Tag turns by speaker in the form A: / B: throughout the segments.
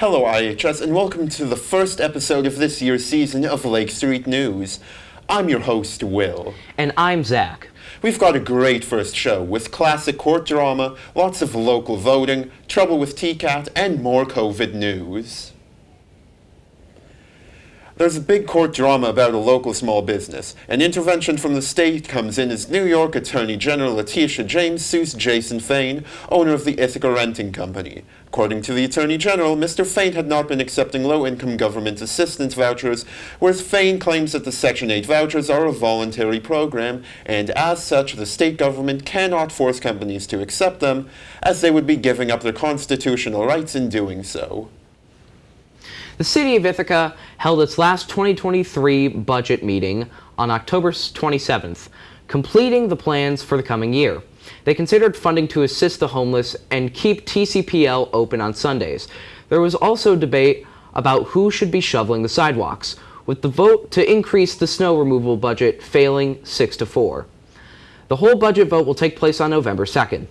A: Hello, IHS, and welcome to the first episode of this year's season of Lake Street News. I'm your host, Will.
B: And I'm Zach.
A: We've got a great first show with classic court drama, lots of local voting, trouble with TCAT, and more COVID news. There's a big court drama about a local small business. An intervention from the state comes in as New York Attorney General Letitia James sues Jason Fane, owner of the Ithaca Renting Company. According to the Attorney General, Mr. Fane had not been accepting low-income government assistance vouchers, whereas Fane claims that the Section 8 vouchers are a voluntary program, and as such, the state government cannot force companies to accept them, as they would be giving up their constitutional rights in doing so.
B: The City of Ithaca held its last 2023 budget meeting on October 27th, completing the plans for the coming year. They considered funding to assist the homeless and keep TCPL open on Sundays. There was also debate about who should be shoveling the sidewalks, with the vote to increase the snow removal budget failing 6 to 4. The whole budget vote will take place on November 2nd.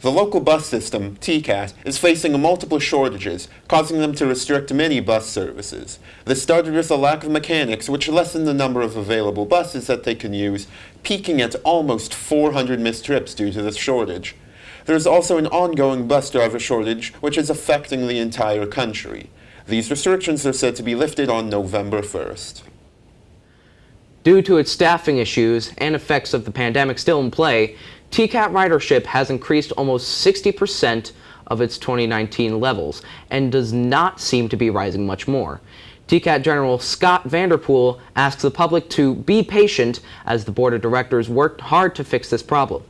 A: The local bus system, TCAT, is facing multiple shortages, causing them to restrict many bus services. This started with a lack of mechanics, which lessened the number of available buses that they can use, peaking at almost 400 missed trips due to this shortage. There is also an ongoing bus driver shortage, which is affecting the entire country. These restrictions are said to be lifted on November 1st.
B: Due to its staffing issues and effects of the pandemic still in play, TCAT ridership has increased almost 60% of its 2019 levels and does not seem to be rising much more. TCAT General Scot Vanderpool asks the public to be patient as the board of directors worked hard to fix this problem.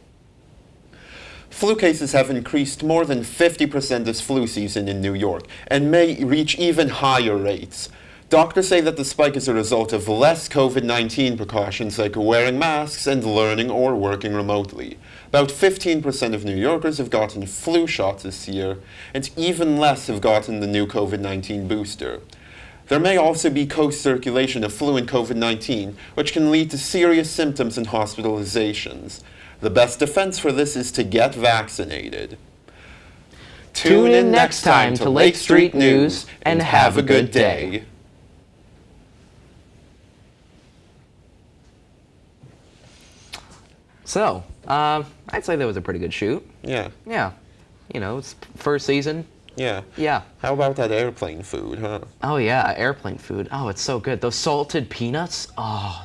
A: Flu cases have increased more than 50% this flu season in New York and may reach even higher rates. Doctors say that the spike is a result of less COVID-19 precautions like wearing masks and learning or working remotely. About 15% of New Yorkers have gotten flu shots this year, and even less have gotten the new COVID-19 booster. There may also be co-circulation of flu and COVID-19, which can lead to serious symptoms and hospitalizations. The best defense for this is to get vaccinated.
B: Tune in next time to Lake Street News and have a good day. So, uh, I'd say that was a pretty good shoot.
A: Yeah,
B: Yeah. You know, it's first season.
A: yeah.
B: Yeah.
A: How about that airplane food, huh?
B: Oh yeah, airplane food. Oh, it's so good. Those salted peanuts. Oh,